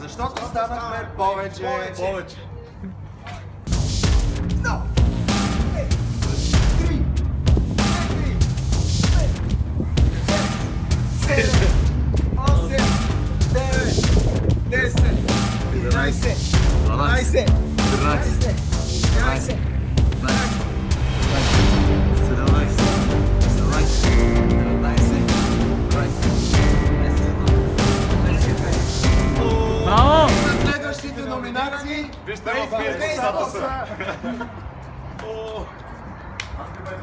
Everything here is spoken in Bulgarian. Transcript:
Защото станахме повече. Повече. Браво! nominacji, Wiesz, to jest